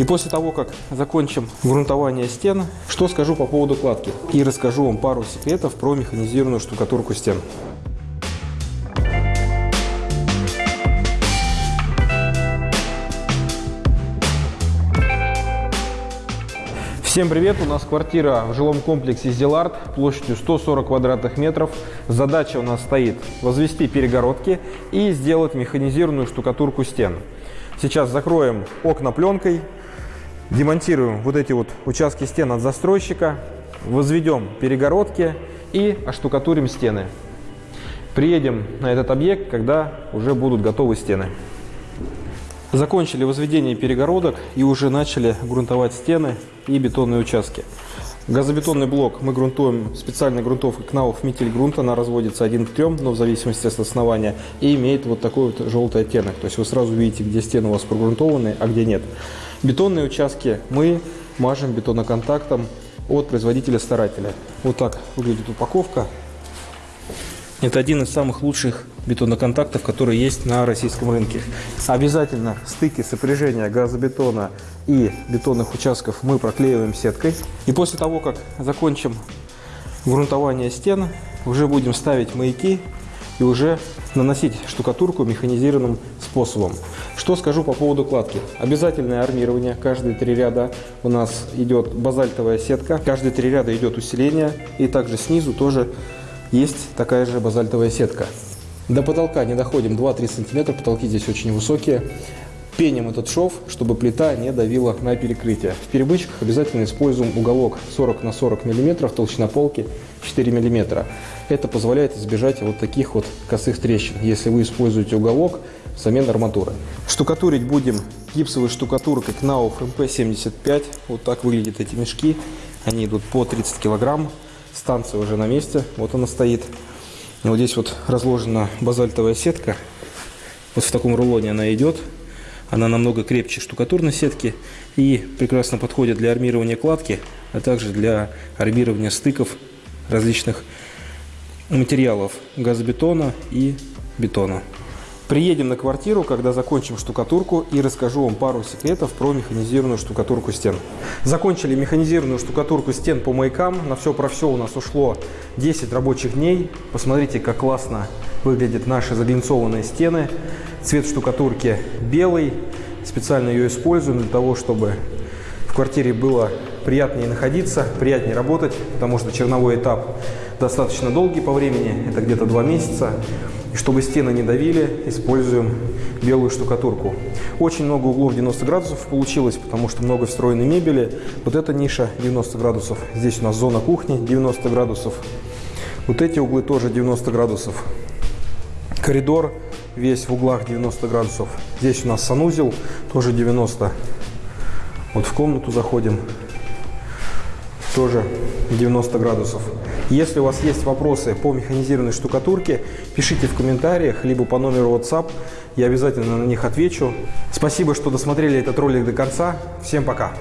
И после того, как закончим грунтование стен, что скажу по поводу кладки. И расскажу вам пару секретов про механизированную штукатурку стен. Всем привет! У нас квартира в жилом комплексе Зелард площадью 140 квадратных метров. Задача у нас стоит возвести перегородки и сделать механизированную штукатурку стен. Сейчас закроем окна пленкой, демонтируем вот эти вот участки стен от застройщика, возведем перегородки и оштукатурим стены. Приедем на этот объект, когда уже будут готовы стены. Закончили возведение перегородок и уже начали грунтовать стены и бетонные участки. Газобетонный блок мы грунтуем специальной грунтовкой Кнауф метиль грунт. Она разводится один к трем, но в зависимости от основания. И имеет вот такой вот желтый оттенок. То есть вы сразу видите, где стены у вас прогрунтованы, а где нет. Бетонные участки мы мажем бетоноконтактом от производителя-старателя. Вот так выглядит упаковка. Это один из самых лучших бетоноконтактов, которые есть на российском рынке. Обязательно стыки сопряжения газобетона и бетонных участков мы проклеиваем сеткой. И после того, как закончим грунтование стен, уже будем ставить маяки и уже наносить штукатурку механизированным способом. Что скажу по поводу кладки. Обязательное армирование. Каждые три ряда у нас идет базальтовая сетка. Каждые три ряда идет усиление. И также снизу тоже есть такая же базальтовая сетка. До потолка не доходим 2-3 сантиметра, потолки здесь очень высокие. Пеним этот шов, чтобы плита не давила на перекрытие. В перемычках обязательно используем уголок 40 на 40 мм, толщина полки 4 мм. Это позволяет избежать вот таких вот косых трещин, если вы используете уголок взамен арматуры. Штукатурить будем гипсовой штукатуркой Knauf MP75. Вот так выглядят эти мешки. Они идут по 30 килограмм. Станция уже на месте, вот она стоит. Вот здесь вот разложена базальтовая сетка. Вот в таком рулоне она идет. Она намного крепче штукатурной сетки и прекрасно подходит для армирования кладки, а также для армирования стыков различных материалов газобетона и бетона. Приедем на квартиру, когда закончим штукатурку и расскажу вам пару секретов про механизированную штукатурку стен. Закончили механизированную штукатурку стен по маякам. На все про все у нас ушло 10 рабочих дней. Посмотрите, как классно выглядят наши заглинцованные стены. Цвет штукатурки белый. Специально ее используем для того, чтобы в квартире было приятнее находиться, приятнее работать, потому что черновой этап достаточно долгий по времени, это где-то два месяца. И чтобы стены не давили, используем белую штукатурку. Очень много углов 90 градусов получилось, потому что много встроенной мебели. Вот эта ниша 90 градусов. Здесь у нас зона кухни 90 градусов. Вот эти углы тоже 90 градусов. Коридор весь в углах 90 градусов. Здесь у нас санузел, тоже 90. Вот в комнату заходим, тоже 90 градусов. Если у вас есть вопросы по механизированной штукатурке, пишите в комментариях, либо по номеру WhatsApp, я обязательно на них отвечу. Спасибо, что досмотрели этот ролик до конца. Всем пока!